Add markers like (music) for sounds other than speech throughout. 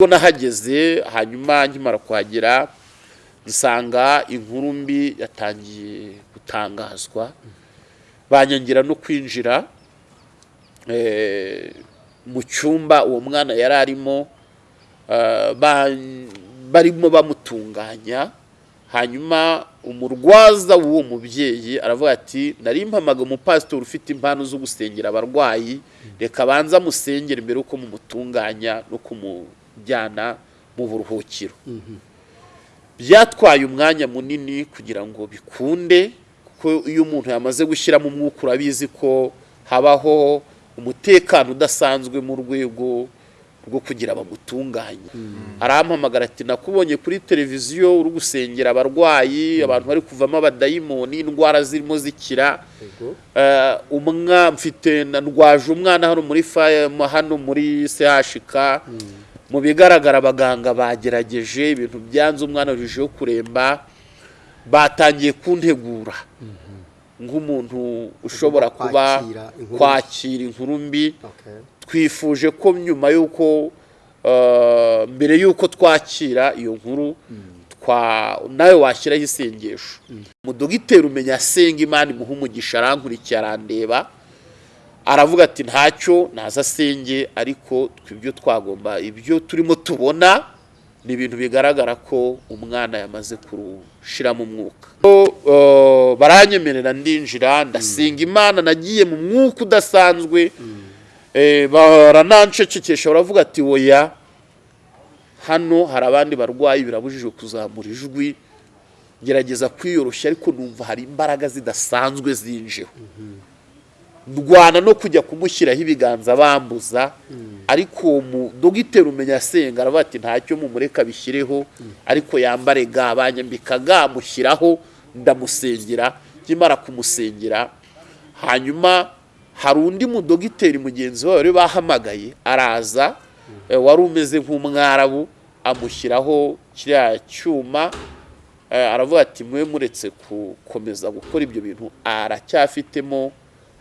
ubwo nahageze hanyuma nkimara kuhagera nsanga inkuru mbi yatangiye gutangazwa. Banyangira no kwinjira eh, mu cyumba uwo mwana yari arimo eh, ba- barimo bamutunganya. Hanyuma umurwaza w'uwo mubyeyi aravuga ati nari mpamaga umupasitori ufite impano zo gusengera abarwayi. Reka abanze amusengere mbere yuko mumutunganya no kumujyana mu buruhukiro. Byatwaye umwanya munini kugira ngo bikunde kuko iyo umuntu yamaze gushyiramo umwuka urabizi ko habaho umutekano udasanzwe mu rwego rwo kugira bamutunganye. Arampamagara ati nakubonye kuri televiziyo uri gusengera abarwayi abantu bari kuvamo abadayimoni indwara zirimo zikira. Eh, umwa mfite na- ndwaje umwana hano muri hano muri CHK mu bigaragara abaganga bagerageje ibintu byanze umwana arushijeho kuremba batangiye kuntegura. Nk'umuntu ushobora kuba Kwakira inkuru. mbi. twifuje ko nyuma y'uko eh, mbere y'uko twakira iyo nkuru twa nawe washyiraho isengesho. Umudogiteri umenya asenga imana imuha umugisha arankurikiye arandeba. Aravuga ati ntacyo naza asenge ariko ibyo twagomba ibyo turimo tubona ni ibintu bigaragara ko umwana yamaze kurushiramo umwuka. Eh, baranyemerera ndinjira ndasenga imana nagiye mu mwuka udasanzwe Eh, baranancecekesha baravuga ati oya hano hari abandi barwayi birabujijwe kuzamura ijwi gerageza kwiyoroshya ariko numva hari imbaraga zidasanzwe zinjeho ndwana no kujya kumushyiraho ibiganza bambuza. Ariko uwo mudogiteri umenya asenga aravuga ati ntacyo mumureka bishyireho ariko yambare ga banyambika ga mushyiraho ndamusengera. Nkimara kumusengera hanyuma hari undi mudogiteri mugenzi we wari bahamagaye araza eh, wari umeze nk'umwarabu amushyiraho kiriya cyuma eh, aravuga ati mwe muretse gukomeza gukora ibyo bintu aracyafitemo.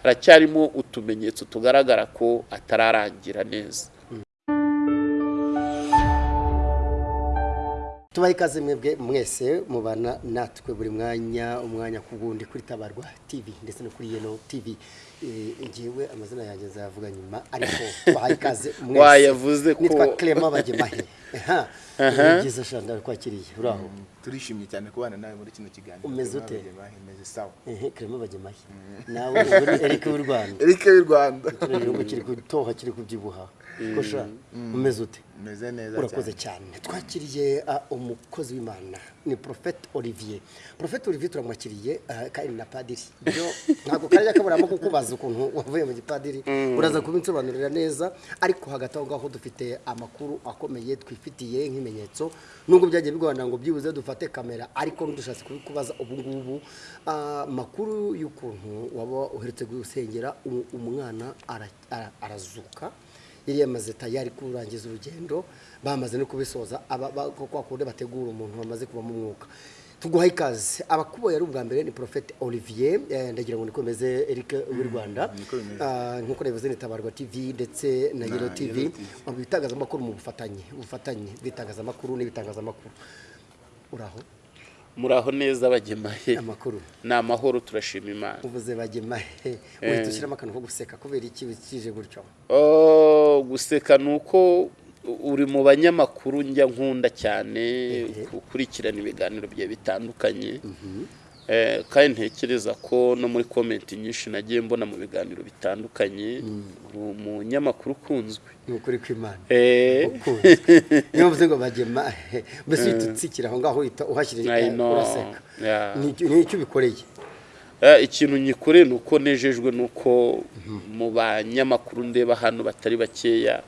Haracyarimo utumenyetso tugaragara ko atararangira neza. Tubahe ikaze mwebwe mwese mubana natwe buri mwanya umwanya ku wundi kuri tabarwa tv ndetse no kuri yeno tv Eh, njyewe amazina yanjye nzayavuga nyuma (laughs) ariko tubahaye ikaze mwese. Wayavuze ko- nitwa clement bagemahe. Ni (laughs) byiza shanda kwakiriye uraho. Turishimye cyane kubana nawe muri kino kiganiro. Umeze ute? meze sawa. Ehe clement bagemahe nawe ubu ni eric w'u rwanda. (laughs) Eric w'u Rwanda. Kino gihugu kiri gutoha kiri kubyibuha kosha umeze ute? Meze neza urakoze cyane. Twakiriye ah, umukozi w'imana ni profete olivier. Profete olivier turamwakiriye ah, kandi na padiri. Byo (laughs) ntabwo kajya kaburamo kukubaza ukuntu wavuye mu gipadiri uraza kubinsobanurira neza. Ariko hagati aho ngaho dufite amakuru akomeye twifitiye nk'ibimenyetso. Nubwo byagiye bigorana ngo byibuze dufate kamera ariko dushatse kubikubaza ubu ngubu. Ah, amakuru y'ukuntu waba uherutse gusengera u- umwana ara- ara- arazuka. Yari yamaze tayari kurangiza urugendo bamaze no kubisoza kwa kundi bategura umuntu wamaze kubamo umwuka tuguhaye ikaze. Abakuboye ari ubwa mbere ni profete olivier eh, ndagira ngo niko bimeze eric w'u rwanda. bimeze. Ah, nk'uko nabivuze ni tabarwa tv ndetse na yero tv mu bitangazamakuru mu bufatanye ubufatanye bw'itangazamakuru n'ibitangazamakuru uraho? Muraho neza bagemahe. Ni amahoro turashima imana. Uvuze bagemahe. Uhita ushyiramo akantu ko guseka kubera iki wikije gutyo? Guseka ni uko uri mu banyamakuru njya nkunda cyane gukurikirana ibiganiro bye bitandukanye. Eh, kandi ntekereza ko no muri komenti nyinshi nagiye mbona mu biganiro bitandukanye uri umunyamakuru ukunzwe. Ni ukuri kw'imana Eh, niyo mvuze ngo bagemahe (laughs) mbese uhita utsikira aho ngaho uhita uhashyira uraseka. Ni icyo- ni ubikoreye? Eh, ikintu nyikoreye ni uko nejejwe nuko mu banyamakuru ndeba hano batari bakeya.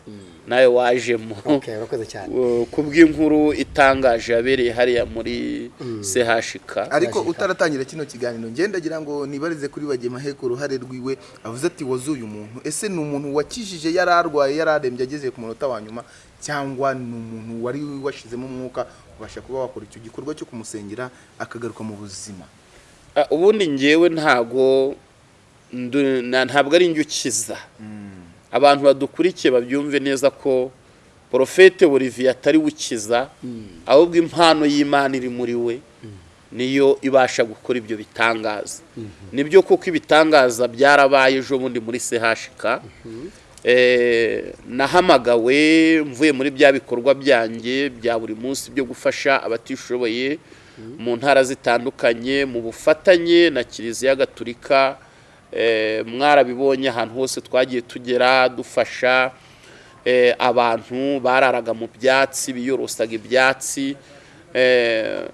Nawe wajemo. Okay urakoze cyane. Uh, ku bw'inkuru itangaje yabereye hariya muri CHK ariko utaratangira kino kiganiro ngendagira ngo nibarize kuri bagemahe ku ruhare rwiwe avuze ati wazuye umuntu ese ni umuntu wakijije yari arwaye yari arembye ageze ku munota wa nyuma? Cyangwa ni umuntu wari washizemo umwuka ubasha kuba wakora icyo gikorwa cyo kumusengera akagaruka mu buzima? Ah, ubundi ngewe na- ntabwo ari njye ukiza. Abantu badukurikiye babyumve neza ko porofete Olivier atari ukiza ahubwo impano y'imana iri muri we niyo ibasha gukora ibyo bitangaza. Nibyo koko ibitangaza byarabaye ejo bundi muri CHK Eh, nahamagawe mvuye muri bya bikorwa byanjye bya buri munsi byo gufasha abatishoboye mu ntara zitandukanye mu bufatanye na kiliziya gatulika eh, mwarabibonye ahantu hose twagiye tugera dufasha eh, abantu bararaga mu byatsi biyorosaga ibyatsi. Eh,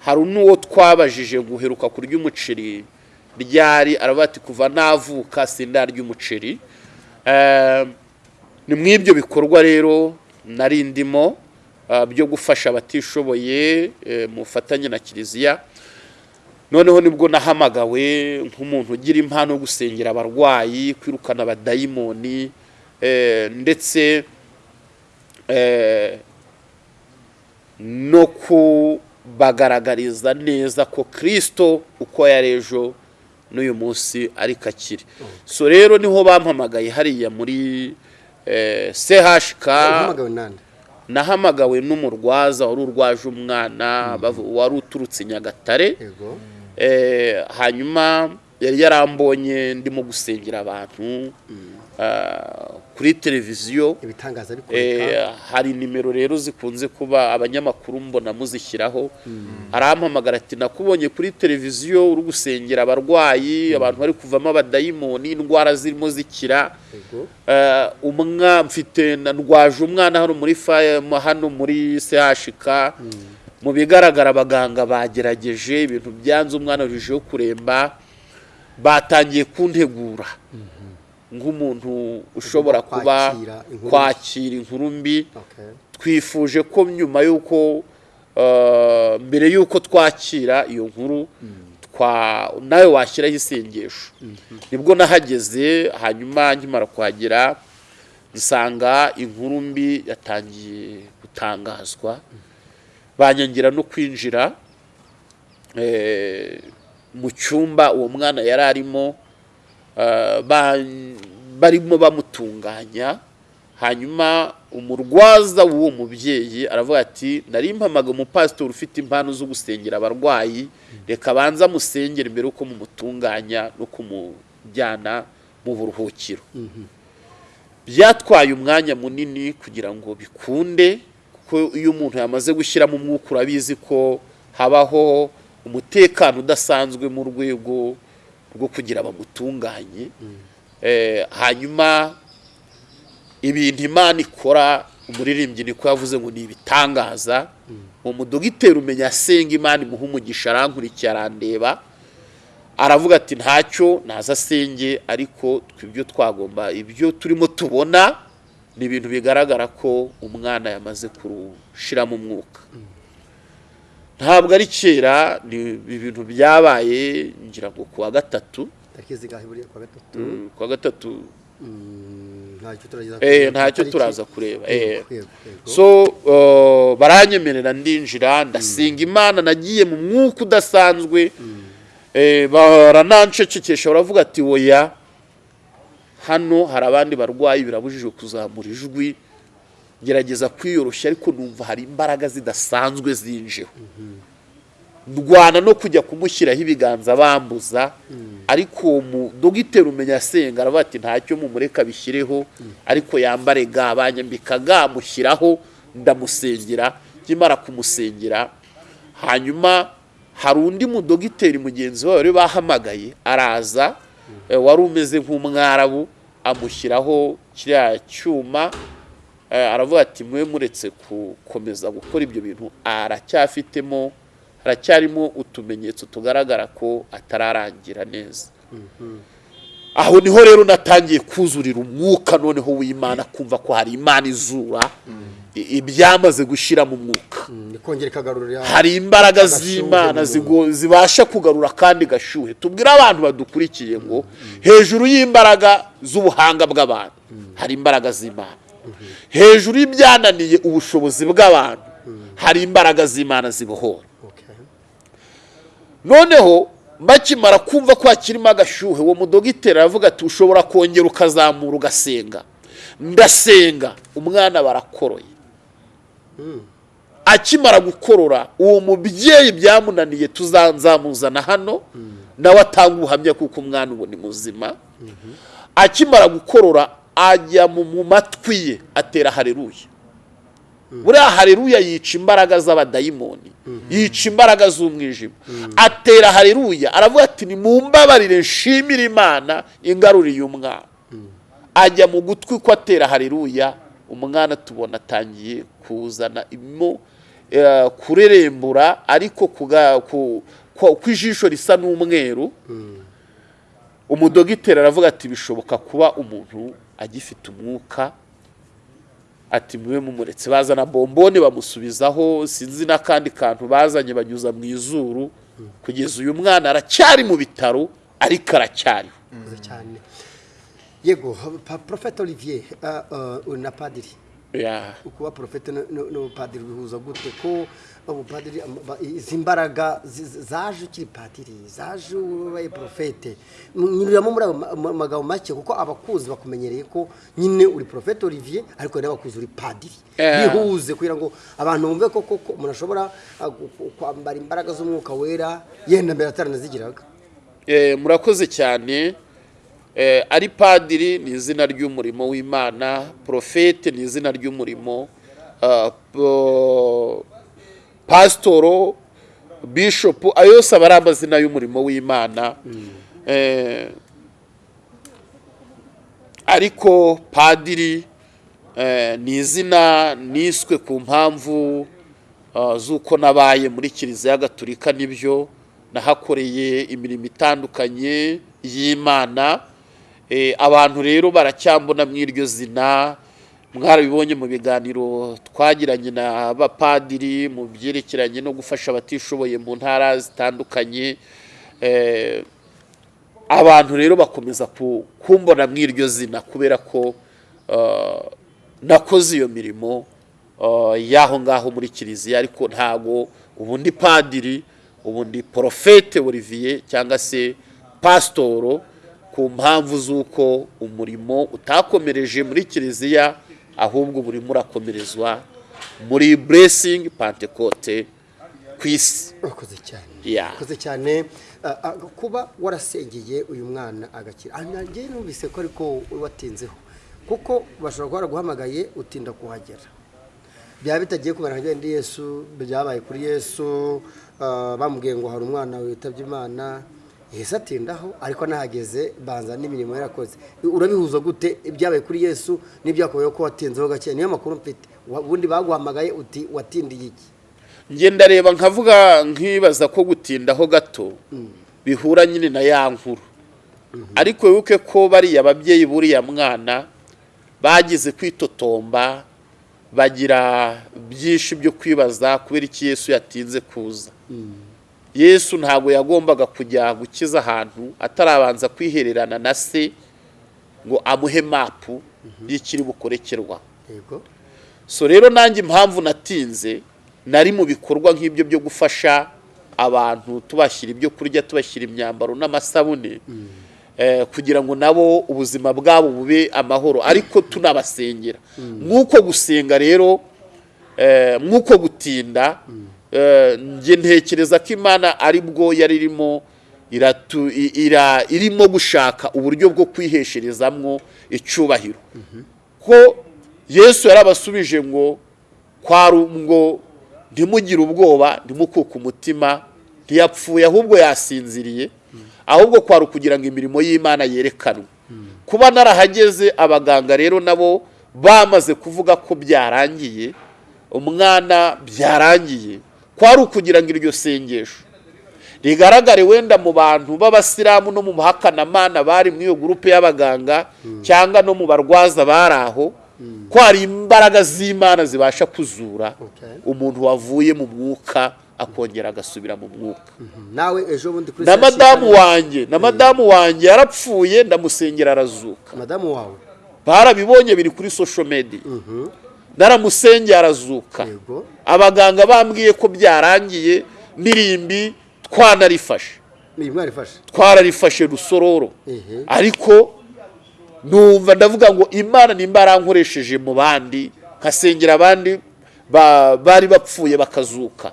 hari n'uwo twabajije guheruka kurya umuceri ryari? Ati kuva navuka sindarya umuceri. Eh, ni mu ibyo bikorwa rero nari ndimo byo gufasha abatishoboye eh, mu bufatanye na kiliziya. Noneho ni bwo nahamagawe nk'umuntu ugira impano yo gusengera abarwayi kwirukana abadayimoni eh, ndetse eh, no kubagaragariza neza ko kirisito uko yari ejo n'uyu munsi ariko akiri so rero ni ho bampamagaye hariya muri eh, CHK nahamagawe n'umurwaza wari urwaje umwana bavu- wari uturutse nyagatare. Hanyuma yari yarambonye ndimo gusengera abantu ah, kuri televiziyo. Ibitangaza Eh, hari nimero rero zikunze kuba abanyamakuru mbona muzishyiraho. Arampamagara ati nakubonye kuri televiziyo uri gusengera abarwayi abantu bari kuvamo abadayimoni indwara zirimo zikira. Eh, umwa mfite ndwaje umwana hano muri hano muri CHK mu bigaragara abaganga bagerageje ibintu byanze umwana urushijeho kuremba batangiye kuntegura. Nk'umuntu ushobora kuba Kwakira inkuru. mbi. twifuje ko nyuma y'uko eh, mbere y'uko twakira iyo nkuru twa nawe washyiraho isengesho. Nibwo nahageze hanyuma nkimara kuhagera nsanga inkuru mbi yatangiye gutangazwa. Banyangira no kwinjira eh, mu cyumba uwo mwana yari arimo eh, ba- barimo bamutunganya hanyuma umurwaza w'uwo mubyeyi aravuga ati nari mpamaga umupasitori ufite impano zo gusengera abarwayi reka abanza amusengere mbere yuko mumutunganya no kumujyana mu buruhukiro. Byatwaye umwanya munini kugira ngo bikunde kuko iyo umuntu yamaze gushyiramo umwuka urabizi ko habaho umutekano udasanzwe mu rwego rwo kugira bamutunganye. Eh, hanyuma ibintu imana ikora umuririmbyi niko yavuze ngo ni ibitangaza uwo mudogiteri umenya asenga imana imuha umugisha arankurikiye arandeba aravuga ati ntacyo naza asenge ariko ibyo twagomba ibyo turimo tubona ni ibintu bigaragara ko umwana yamaze kurushiramo umwuka ntabwo ari kera ni ibintu byabaye ngira ngo ku wa gatatu. Kwa gatatu. Mm, Mm, ntacyo turaza kureba so baranyemerera ndinjira ndasenga imana nagiye mu mwuka udasanzwe. Eh, baranancecekesha baravuga ati oya. Hano hari abandi barwayi birabujijwe kuzamura ijwi gerageza kwiyoroshya ariko numva hari imbaraga zidasanzwe zinjeho ndwana no kujya kumushyiraho ibiganza bambuza ariko uwo mudogiteri umenya asenga aravuga ati ntacyo mumureka bishyireho ariko yambare ga banyambika ga mushyiraho ndamusengera. Nkimara kumusengera hanyuma hari undi mudogiteri mugenzi we wari bahamagaye araza eh, wari umeze nk'umwarabu amushyiraho kiriya cyuma eh, aravuga ati mwe muretse gukomeza gukora ibyo bintu. Aracyafitemo haracyarimo utumenyetso tugaragara ko atararangira neza. Aho ni ho rero natangiye kuzurira umwuka noneho w'imana kumva ko hari imana izura i- ibyamaze gushyira mu mwuka. Mm, hari imbaraga z'imana zibasha kugarura kandi gashyuhe tubwire abantu badukurikiye ngo hejuru y'imbaraga z'ubuhanga bw'abantu hari imbaraga z'imana. Hejuru y'ibyananiye ubushobozi bw'abantu hari imbaraga z'imana zibohora. Noneho bakimara kumva ko hakirimo agashyuhe uwo mudogiteri aravuga ati ushobora kongera ukazamura ugasenga. Ndasenga. Umwana barakoroye. Akimara gukorora uwo mubyeyi byamunaniye tuzanzamuzana hano nawe atanga ubuhamya kuko umwana ubu ni muzima. Akimara gukorora ajya mu matwi ye atera hareruya buriya hareruya yica imbaraga z'abadayimoni yica imbaraga z'umwijima. Atera hareruya aravuga ati ni mu mbabarire nshimire imana ingaruriye umwana. Ajya mu gutwi ko atera hareruya umwana tubona atangiye kuzana imo eh, kurerembura ariko ku ijisho risa n'umweru. Umudogiteri aravuga ati bishoboka kuba umuntu agifite umwuka ati mube mumuretse bazana bombone bamusubizaho sinzi n'akandi kantu bazanye banyuza mu izuru kugeza uyu mwana aracyari mu bitaro ariko aracyariho. Yego Prophet Olivier ah, ah, uri na padiri Ya. kuba porofete n'ubupadiri bihuza gute ko ubupadiri izi mbaraga zaje ukiri padiri zaje ubaye porofete nyuriramo muri ayo ma- ma- magambo make kuko abakuzi bakumenyereye ko nyine uri porofete Olivier ariko n'abakuzi uri padiri. Bihuze kugira ngo abantu bumve ko koko umuntu ashobora kwambara imbaraga z'umwuka wera yenda mbere ataranazigiraga murakoze cyane. Ari padiri ni izina ry'umurimo w'imana. Porofete ni izina ry'umurimo. Ah, pasitoro bishopu ayo yose aba ari amazina y'umurimo w'imana. Eh, ariko padiri eh, ni izina niswe ku mpamvu ah, z'uko nabaye muri kiliziya gatolika ni byo nahakoreye imirimo itandukanye y'imana. Eh, abantu rero baracyambona mu iryo zina mwarabibonye mu biganiro twagiranye n'abapadiri mu byerekeranye no gufasha abatishoboye mu ntara zitandukanye. Eh, abantu rero bakomeza ku- kumbona mu iryo zina kubera ko ah, nakoze iyo mirimo ah, y'aho ngaho muri kiliziya ariko ntago ubundi padiri ubundi porofete Olivier cyangwa se pasitoro ku mpamvu z'uko umurimo utakomereje muri kiliziya ahubwo burimo urakomerezwa muri buresingi pantekote ku isi. Urakoze cyane. Urakoze cyane. Kuba warasengeye uyu mwana agakira. Nanjye numvise ko ariko watinzeho. Kuko bashobora kuba baraguhamagaye utinda kuhagera. Byaba bitagiye kumera nka ndi yesu byabaye kuri yesu bamubwiye ngo hari umwana witabye imana yahise atindaho ariko nahageze banza n'imirimo yarakoze. Urabihuza gute ibyabaye kuri yesu n'ibyakubayeho ko watinzeho gake? Niyo makuru mfite. Ubundi baguhamagaye uti watindiye iki? Njye ndareba nkavuga nkibaza ko gutindaho gato bihura nyine na ya nkuru. Ariko wibuke ko bariya ababyeyi buriya mwana bagize kwitotomba bagira byinshi byo kwibaza kubera iki yesu yatinze kuza. Yesu ntabwo yagombaga kujya gukiza ahantu atarabanza kwihererana na se ngo amuhe mapu y'ikiri bukorekerwa. So rero nanjye impamvu natinze nari mu bikorwa nk'ibyo byo gufasha abantu tubashyira ibyo kurya tubashyira imyambaro n'amasabune eh, kugira ngo nabo ubuzima bwabo bube amahoro. Ariko tunabasengera. Nk'uko gusenga rero eh, nk'uko gutinda njye ntekereza ko imana ari bwo yari irimo irimo gushaka uburyo bwo kwihesherezamwo icyubahiro. Ko yesu yarabasubije ngo kwari ngo ntimugire ubwoba ntimukuke umutima ntiyapfuye ahubwo yasinziriye ahubwo kwari ukugira ngo imirimo y'imana yerekanwe. Kuba narahageze abaganga rero nabo bamaze kuvuga ko byarangiye umwana byarangiye kwari ukugira ngo iryo sengesho. Rigaragare wenda mu bantu b'abasilamu no mu bahakanamana bari muri iyo gurupe y'abaganga cyangwa no mu barwaza bari aho ko hari imbaraga z'imana zibasha kuzura umuntu wavuye mu mwuka akongera agasubira mu mwuka. Nawe ejo bundi kuri na madamu wanjye na madamu wanjye yarapfuye ndamusengera arazuka. Barabibonye biri kuri social media. Naramusengera arazuka. Abaganga bambwiye ko byarangiye n'irimbi twanarifashe. Twararifashe rusororo. Ariko numva ndavuga ngo imana nimba yarankoresheje mu bandi nkasengera abandi ba- bari bapfuye bakazuka.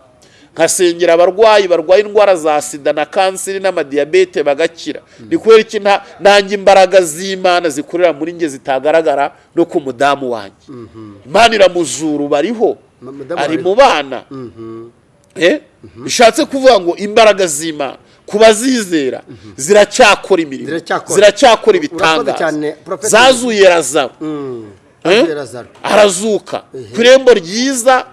Nkasengera abarwayi barwaye indwara za sida na kanseri n'amadiyabete bagakira. Ni kubera iki? Nanjye imbaraga z'imana zikorera muri njye zitagaragara no ku mudamu wanjye. Imana iramuzura bariho ari mu bana. Eh? bishatse kuvuga ngo imbaraga z'imana ku bazizera ziracyakora imirimo Ziracyakora. ibitangaza. zazuye razaro Eh? Azuye Lazaro. arazuka. Ku irembo ryiza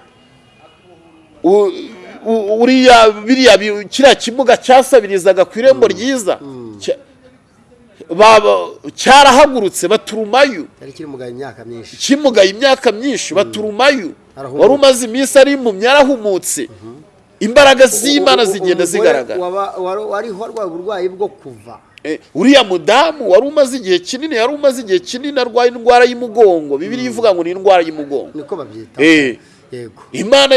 uriya biriya bi- kiriya kimuga cyasabirizaga ku irembo ryiza. Cya- baba- cyarahagurutse baturumayo. Kimugaye imyaka myinshi. Baturumayo. Arahumuka. wari umaze iminsi ari impumyi yarahumutse imbaraga z'imana zigenda zigaragara. wariho arwaye uburwayi bwo kuva. Eh, uriya mudamu wari umaze igihe kinini yari umaze igihe kinini arwaye indwara y'umugongo. Bibiri ivuga ngo ni indwara y'umugongo. Niko babyita. Eh, imana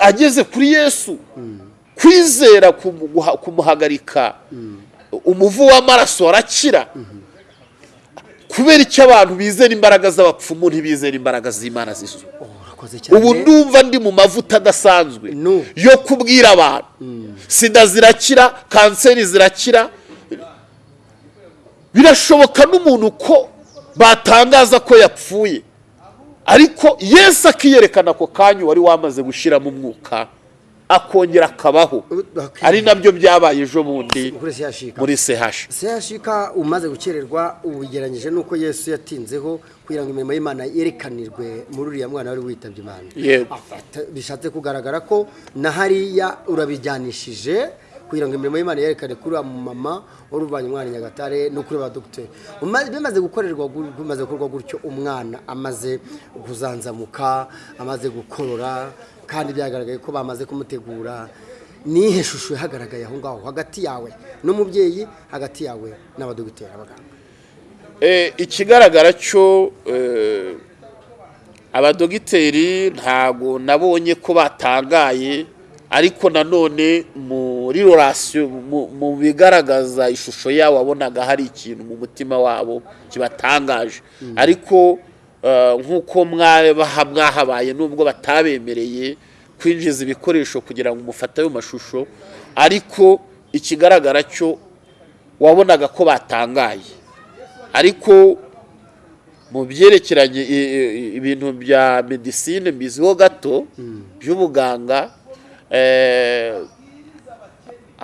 ageze kuri yesu. Kwizera kumuha- kumuhagarika. Umuvu w'amaraso arakira kubera icyo abantu bizera imbaraga z'abapfumu ntibizera imbaraga z'imana z'isu ubu ndumva ndi mu mavuta adasanzwe yo kubwira abantu. Sida zirakira kanseri zirakira. Birashoboka n'umuntu ko batangaza ko yapfuye. Ariko yesu akiyerekana ako kanya wari wamaze gushyiramo umwuka akongera akabaho. Ari na byo byabaye ejo bundi muri sehashi siyashika umaze gukererwa ubigeranyije n'uko yesu yatinzeho kugira ngo imirimo y'imana yerekanirwe muri uriya mwana wari witabye imana. Bishatse kugaragara ko na hariya urabijyanishije kugira ngo imirimo y'imana yerekane kuri uriya mumama wari umwana i nyagatare no kuri ba dogiteri bimaze gukorerwa gu- bimaze gukorwa gutyo umwana amaze kuzanzamuka amaze gukorora kandi byagaragaye ko bamaze kumutegura. Nihe shusho yahagaragaye aho ngaho? Hagati yawe n'umubyeyi hagati yawe n'abadogiteri abaganga. Eh, ikigaragara cyo eh, abadogiteri ntago nabonye ko batangaye ariko nanone muri rorasiyo mu- bigaragaza ishusho yabo wabonaga hari ikintu mu mutima wabo kibatangaje. Ariko eh, nk'uko mwabaha mwahabaye nubwo batabemereye kwinjiza ibikoresho kugira ngo mufate ayo mashusho ariko ikigaragara cyo wabonaga ko batangaye. Ariko mu byerekeranye ibintu bya medisine mbiziho gato by'ubuganga eh,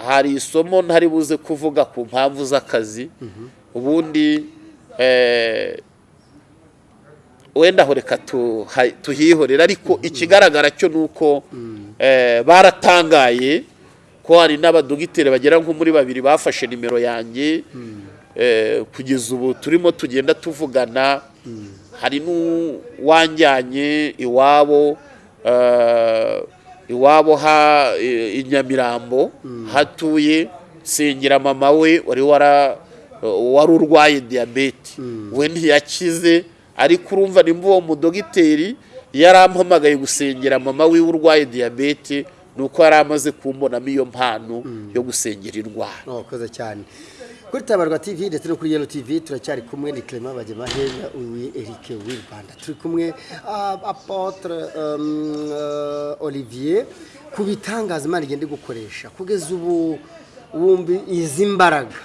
hari isomo ntari buze kuvuga ku mpamvu z'akazi. Ubundi eh, wenda aho reka tuha- tuhihorere. Ariko ikigaragara cyo ni uko eh, baratangaye ko hari n'abadogiteri bagera nko muri babiri bafashe nimero yanjye. Eh, kugeza ubu turimo tugenda tuvugana. Hari n'uwanjyanye iwabo iwabo ha i- Nyamirambo hatuye sengera mama we wari wara wari urwaye diyabete we ntiyakize ariko urumva nimba uwo mudogiteri yarampamagaye gusengera mama we urwaye diyabete ni uko yari amaze kumbonamo iyo mpano yo gusengera indwara kuri tabarwa tv ndetse no kuri yelo tv turacyari kumwe ni clement bagemaheya uwi eric w'i rwanda. Turi kumwe ah, apotre um, uh, olivier ku bitangaza imana igenda gukoresha. Kugeza ubu wumva izi mbaraga.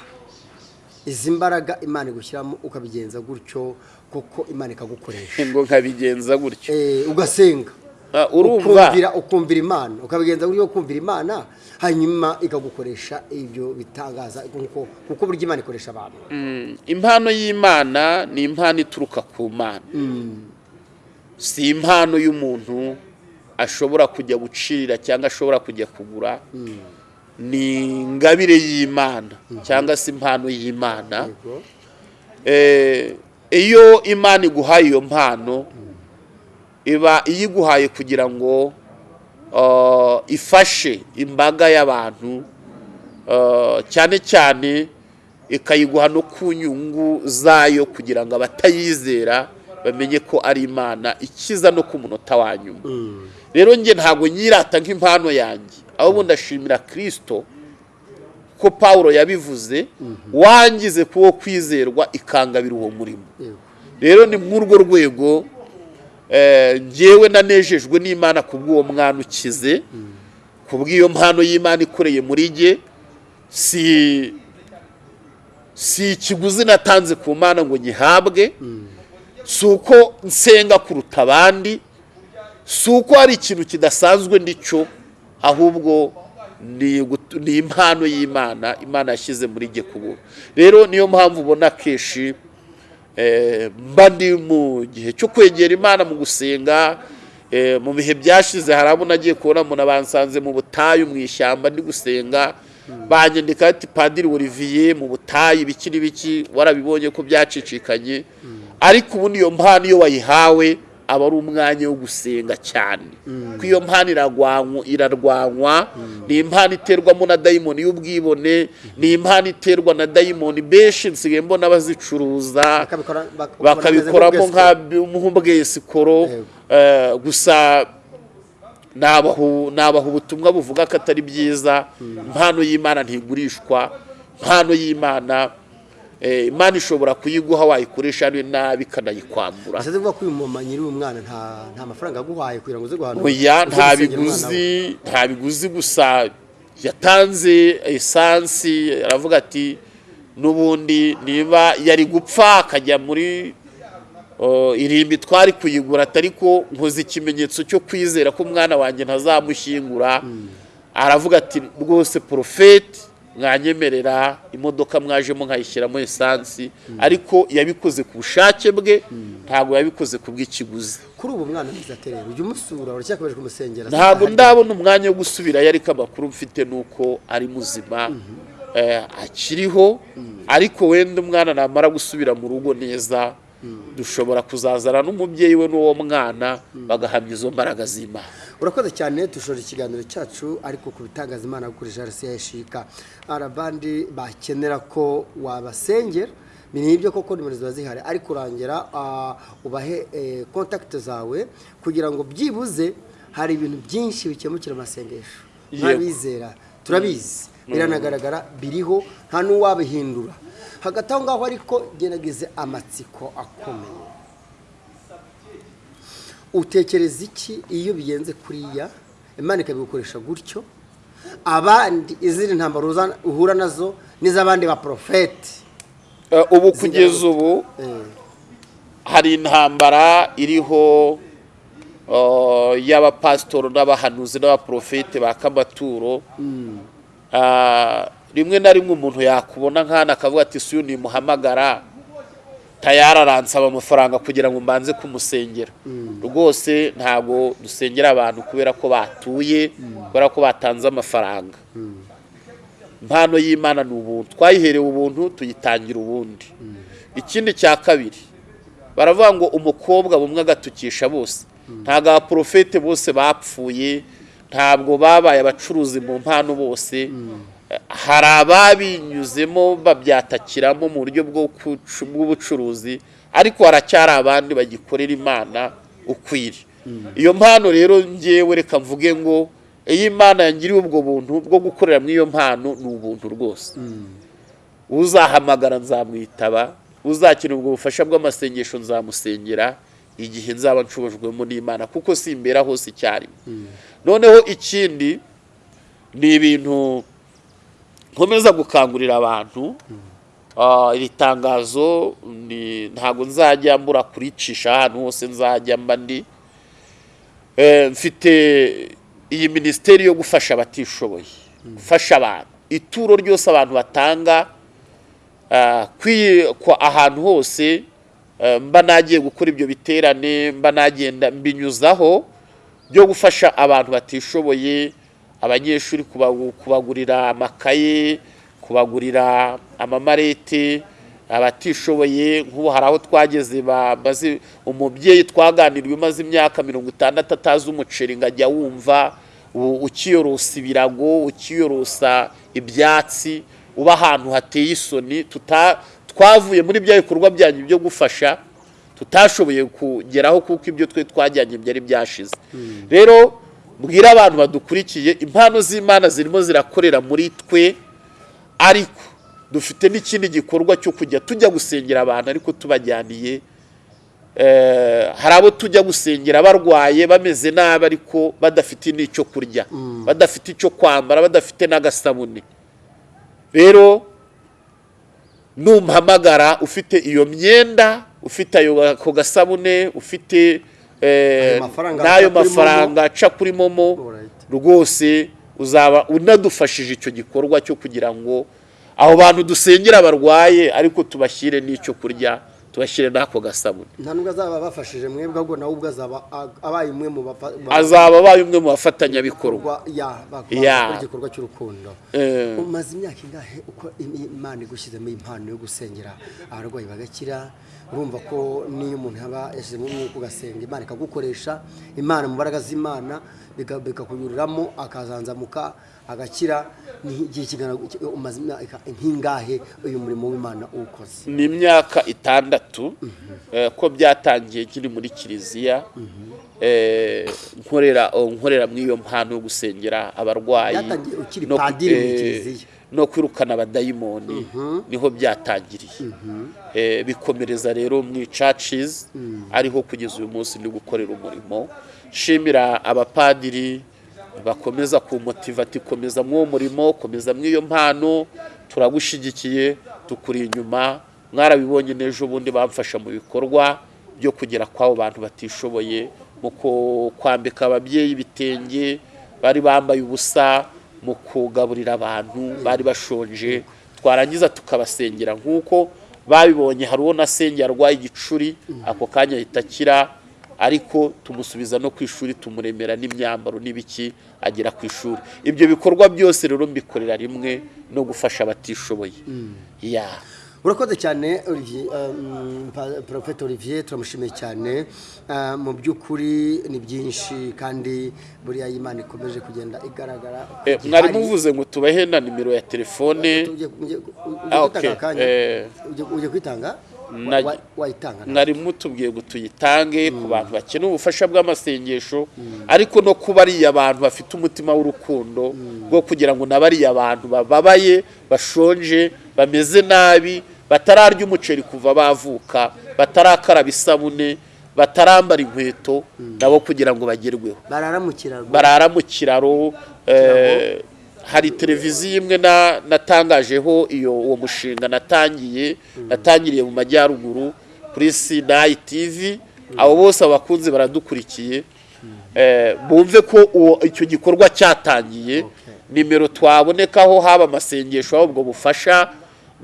Izi mbaraga imana igushyiramo ukabigenza gutyo kuko imana ikagukoresha. Ngo nkabigenza gutyo. Eh, ugasenga. Urumva. Ukumvira imana. Ukabigenza buryo kumvira imana hanyuma ikagukoresha ibyo bitangaza kuko kuko burya imana ikoresha abantu. Mm, impano y'imana ni impano ituruka ku mana. Si impano y'umuntu ashobora kujya gucirira cyangwa ashobora kujya kugura. Ni ingabire y'imana cyangwa se impano y'imana. Eh, iyo imana iguhaye iyo mpano iba iyiguhaye kugira ngo uh, ifashe imbaga y'abantu uh, cyane cyane ikayiguha no ku nyungu zayo kugira ngo abatayizera bamenye ko ari imana ikiza no ku munota wa nyuma. Rero njye ntabwo nyirata nk'impano yanjye. Ahubwo ndashimira kirisito ko paul yabivuze wangize kuwo kwizerwa ikangabira uwo murimo. Rero ni muri urwo rwego eh, njyewe nanejejwe n'imana ku bw'uwo mwana ukize ku bw'iyo mpano y'imana ikoreye muri jye si si ikiguzi natanze ku mana ngo nyihabwe si uko nsenga kuruta abandi si uko hari ikintu kidasanzwe ndicyo ahubwo ni impano y'imana imana yashyize muri jye kubura rero niyo mpamvu ubona kenshi eh, mba ndi mu gihe cyo kwegera imana mu gusenga eh, mu bihe byashize hari abo nagiye kubona umuntu abansanze mu butayu mu ishyamba ndi gusenga. Banyandika ati padiri olivier mu butayu ibiki n'ibiki warabibonye ko byacicikanye. Ariko ubundi iyo mpano iyo wayihawe aba ari umwanya wo gusenga cyane ko iyo mpano irarwanywa ni impano iterwamo na dayimoni y'ubwibone ni impano iterwa na dayimoni benshi nsigaye mbona bazicuruza bakabikora bak- bakabikoramo nk'ubwesiko. nk'ubwesikoro Yego. Eh, gusa nabaha ubutumwa buvuga ko atari byiza impano y'imana ntigurishwa impano y'imana eh, imana ishobora kuyiguha wayikoresha nabi ikanayikwambura. Ese ko uyu mama nyiri uyu mwana nta mafaranga aguhaye kugira ngo uze guhanura nta biguzi nta biguzi gusa. Yatanze esansi aravuga ati n'ubundi niba yari gupfa akajya muri irimbi twari kuyigura atari ko nkoze ikimenyetso cyo kwizera ko umwana wanjye ntazamushyingura. Aravuga ati rwose porofeti mwanyemerera imodoka mwajemo nkayishyiramo esansi ariko yabikoze ku bushake bwe ntabwo yabikoze ku bw'ikiguzi. Kuri ubu mwana mwiza aterera ujya umusura uracyakomeje kumusengera. Ntabwo ndabona umwanya wo gusubirayo ariko amakuru mfite ni uko ari muzima eh, akiriho ariko wenda umwana namara gusubira mu rugo neza dushobora kuzazana n'umubyeyi we n'uwo mwana bagahamya izo mbaraga z'imana urakoze cyane dushora ikiganiro cyacu ariko ku bitangaza imana gukoresha arasiya yashika hari abandi bakenera ko wabasengera ni ibyo koko nimero ziba zihari. Ariko urangira ah, ubahe eh, kontakiti zawe kugira ngo byibuze hari ibintu byinshi bikemukira amasengesho. Nk'abizera turabizi. Biranagaragara biriho nta n'uwabihindura. Hagati aho ngaho ariko gerageze amatsiko akomeye. Utekereza iki iyo bigenze kuriya? Imana ikabigukoresha gutyo. Abandi izindi ntambaro uhura na zo n'iz'abandi ba porofeti Eh, ubu kugeza ubu hari intambara iriho y'abapasitori n'abahanuzi n'abaprofete baka amaturo Ah, rimwe na rimwe umuntu yakubona nk'hano akavuga ati si uyu nimuhamagara tayari aransaba amafaranga kugira ngo mbanze kumusengera. Rwose ntabwo dusengera abantu kubera ko batuye kubera ko batanze amafaranga. Impano y'imana ni ubuntu. Twayiherewe ubuntu tuyitangira ubundi. Ikindi cya kabiri baravuga ngo umukobwa bumwe agatukisha bose. Ntabwo abaporofete bose bapfuye ntabwo babaye abacuruzi mu mpano bose. Hari ababinyuzemo babyatakiramo mu buryo bw'ubucuruzi ariko haracyari abandi bagikorera imana ukwiriye iyo mpano rero ngewe reka mvuge ngo iyo imana yangiriye ubwo buntu bwo gukorera muri iyo mpano ni ubuntu rwose. Uzahamagara nzamwitaba uzakenera ubwo bufasha bw'amasengesho nzamusengera igihe nzaba nshobojwemo n'imana kuko simbera hose icyarimwe noneho ikindi ni ibintu nkomeza gukangurira abantu. Ah, iri tangazo ntabwo nzajya mbura kuricisha ahantu hose nzajya mba ndi. Eh, mfite iyi minisiteri yo gufasha abatishoboye gufasha abantu. Ituro ryose abantu batanga ah, ahantu hose mba nagiye gukora ibyo biterane mba nagenda mbinyuzaho byo gufasha abantu batishoboye abanyeshuri kubagu- kubagurira amakaye kubagurira amamarete abatishoboye. Nk'ubu hari aho twageze bamaze umubyeyi twaganiriye umaze imyaka mirongo itandatu atazi umuceri ngo ajya wumva ukiyorosa ibirago ukiyorosa ibyatsi uba ahantu hateye isoni tuta- twavuye muri bya bikorwa byanyu byo gufasha tutashoboye kugeraho kuko ibyo twe twajyanye byari byashize. Rero mbwira abantu badukurikiye impano z'imana zirimo zirakorera muri twe ariko dufite n'ikindi gikorwa cyo kujya tujya gusengera abantu ariko tubajyaniye Eh, hari abo tujya gusengera barwaye bameze nabi ariko badafite n'icyo kurya badafite icyo kwambara badafite n'agasabune. Rero numpamagara ufite iyo myenda ufite ayo ako gasabune ufite eh, n'ayo mafaranga aca kuri momo. Rwose uzaba unadufashije icyo gikorwa cyo kugira ngo abo bantu dusengera barwaye ariko tubashyire n'icyo kurya. Tubashyire n'ako gasabune. Nta nubwo azaba bafashije mwebwe ahubwo nawe ubwo azaba abaye umwe mu azaba abaye umwe mu bafatanyabikorwa. Igikorwa cy'urukundo. Eh. umaze imyaka ingahe uko im- imana igushyizemo impano yo gusengera abarwayi bagakira? Urumva ko n'iyo umuntu yaba yashyizemo umwuka ugasenga imana ikagukoresha imana mu mbaraga z'imana bika- bikakunyuriramo akazanzamuka agakira igihe kingana umaze imyaka nk'ingahe uyu murimo w'imana uwukoze? Ni imyaka itandatu eh, ko byatangiye nkiri muri kiliziya eh, nkorera oh, nkorera muri iyo mpano yo gusengera abarwayi no eh, no kwirukana abadayimoni ni ho byatangiriye. Bikomereza rero mu churches ariho kugeza uyu munsi ndi gukorera umurimo. Nshimira abapadiri bakomeza kumotiva ati komeza mw'uwo murimo komeza mw'iyo mpano turagushyigikiye tukuri inyuma mwarabibonye n'ejo bundi bamfasha mu bikorwa byo kugera kw'abo bantu batishoboye mu kwambika ababyeyi ibitenge bari bambaye ubusa mu kugaburira abantu bari bashonje twarangiza tukabasengera. Nk'uko babibonye hari uwo nasengeye arwaye igicuri ako kanya ahita akira ariko tumusubiza no ku ishuri tumuremera n'imyambaro n'ibiki agera ku ishuri. Ibyo bikorwa byose rero mbikorera rimwe no gufasha abatishoboye. Ya. Urakoze cyane um, Prophet Olivier turamushimiye cyane. Uh, mu by'ukuri ni byinshi kandi buriya Imana ikomeje kugenda igaragara. Eh, mwari muvuze ngo tubahe na nimero ya telefone. Ujye Ah, kwitanga? Okay. akanya? Ujye- ujye kwitanga Na- Wa- wayitanga mwari mutubwiye ngo tuyitange ku bantu bakeneye ubufasha bw'amasengesho ariko no ku bariya bantu bafite umutima w'urukundo bwo kugira ngo na bariya bantu bababaye bashonje bameze nabi batararya umuceri kuva bavuka batarakaraba isabune batarambara inkweto nabo kugira ngo bagerweho. Barara mu kiraro hari televiziyo imwe na- natangajeho iyo uwo mushinga natangiye natangiriye mu majyaruguru kuri sinayi tivi abo bose abakunzi baradukurikiye. Eh, bumve ko uwo icyo gikorwa cyatangiye. Nimero twabonekaho haba amasengesho aho ubwo bufasha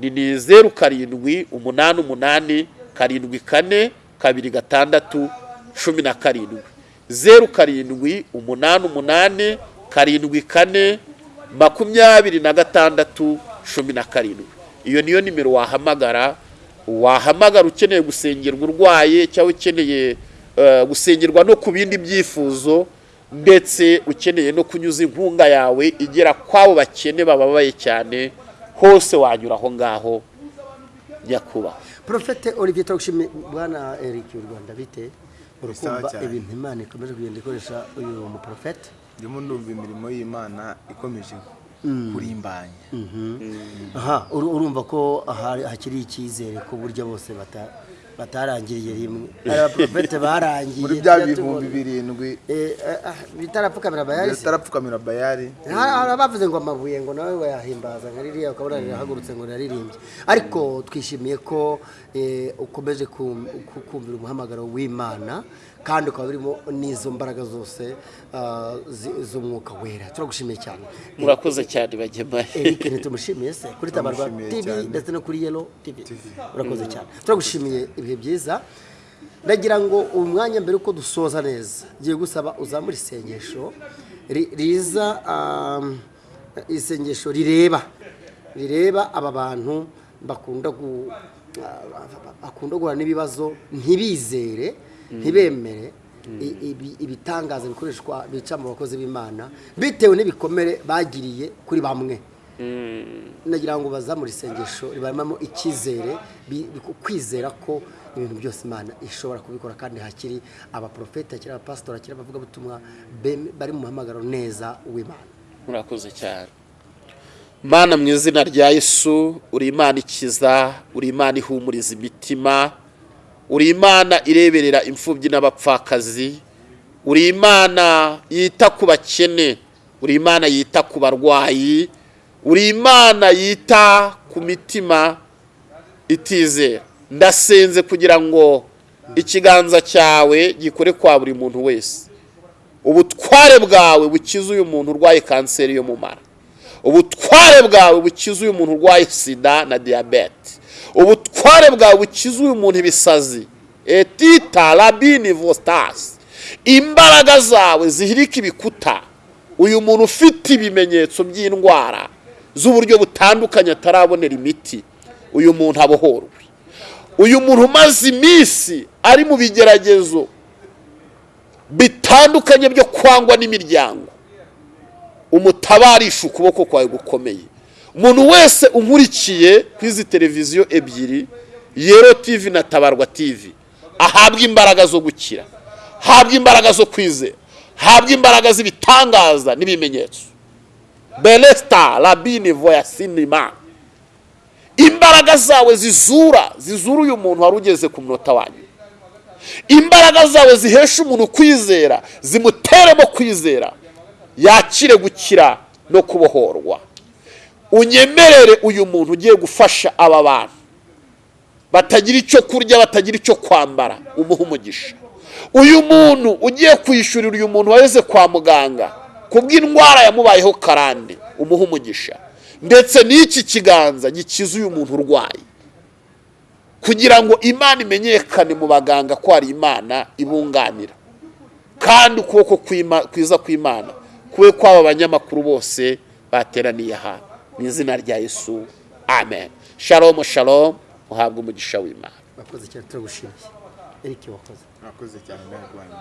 ni zeru karindwi umunani umunani karindwi kane kabiri gatandatu cumi na karindwi. Zeru karindwi umunani umunani karindwi kane makumyabiri na gatandatu cumi na karindwi. Iyo niyo nimero wahamagara. Wahamagara ukeneye gusengerwa urwaye cyangwa ukeneye eh, gusengerwa no ku bindi byifuzo ndetse ukeneye no kunyuza inkunga yawe igera kw'abo bakene bababaye cyane hose wanyura aho ngaho nyakubahwa. Profete Olivier turagushimiye bwana Eric u Rwanda bite urukumva ibintu Imana ikomeje kugenda ikoresha uyu muprofete ndimo ndumva imirimo y'imana ikomeje kurimbanya. Aha uru- urumva ko hakiri icyizere ku buryo bose bata- batarangiriye rimwe. Hari abaprofete barangiye muri bya bihumbi birindwi. Eh, eh, ah, bitarapfukamira bayari bitarapfukamira bayari hari abavuze ngo amabuye ngo nawe wayahimbaza nka ririya ukabona rirahagurutse ngo riraririmbye ariko twishimiye ko eh, ukomeje kum- ku- kumvira umuhamagaro w'imana kandi ukaba urimo n'izo mbaraga zose zi- z'umwuka wera. Turagushimiye cyane. Murakoze cyane bagemaye Eric ntitumushimiye se kuri tabarwa cyane. ndetse no kuri Yellow TV urakoze cyane. Turagushimiye ibihe byiza. Ndagira ngo uyu mwanya mbere uko dusoza neza. Ngiye gusaba uzamure isengesho ri- riza um, isengesho rireba. Rireba aba bantu bakunda gu- bakunda guhura n'ibibazo ntibizere. Ntibemere. I- ibi- ibitangaza bikoreshwa bica mu bakozi b'imana bitewe n'ibikomere bagiriye kuri bamwe. Nagira ngo bazamure isengesho ribaremamo icyizere kwizera ko ibintu byose imana ishobora kubikora kandi hakiri abaprofeti hakiri abapasitori hakiri abavugabutumwa bari mu muhamagaro neza w'imana. Murakoze cyane. Mana mu izina rya yesu uri imana ikiza uri imana ihumuriza imitima uri imana ireberera imfubyi n'abapfakazi. Uri imana yita ku bakene. Uri imana yita ku barwayi. Uri imana yita ku mitima itizera ndasenze kugira ngo ikiganza cyawe gikore kwa buri muntu wese. Ubutware bwawe bukize uyu muntu urwaye kanseri yo mu mara. Ubutware bwawe bukize uyu muntu urwaye sida na diyabete ubutware bwawe bukize uyu muntu ibisazi. Etita rabini vostasi imbaraga zawe zihirika ibikuta. Uyu muntu ufite ibimenyetso by'indwara z'uburyo butandukanye atarabonera imiti. Uyu muntu abohorwe. Uyu muntu umaze iminsi ari mu bigeragezo bitandukanye byo kwangwa n'imiryango. Umutabarisha ukuboko kwawe gukomeye. Umuntu wese unkurikiye ku izi televiziyo ebyiri yero tivi na tabarwa tivi ahabwa imbaraga zo gukira habwa imbaraga zo kwizera habwa imbaraga z'ibitangaza n'ibimenyetso. Beresita rabini voya sinima imbaraga zawe zizura zizura uyu muntu wari ugeze ku munota wanyu imbaraga zawe zihesha umuntu kwizera zimuteremo kwizera. Yakire gukira no kubohorwa. Unyemerere uyu muntu ugiye gufasha aba bantu. Batagira icyo kurya batagira icyo kwambara. Umuha umugisha. Uyu muntu ugiye kwishyurira uyu muntu waheze kwa muganga kubw'indwara yamubayeho karande. Umuha umugisha. Ndetse n'iki kiganza gikiza uyu muntu urwaye. Kugira ngo imana imenyekane mu baganga ko hari imana ibunganira. Kandi ukuboko kwiza kw'imana kube kw'aba banyamakuru bose bateraniye aha mu izina rya yesu amen. Shalomu shalomu uhabwe umugisha w'imana. Wakoze cyane turagushimiye erike wakoze. Mwakoze cyane nawe rwanda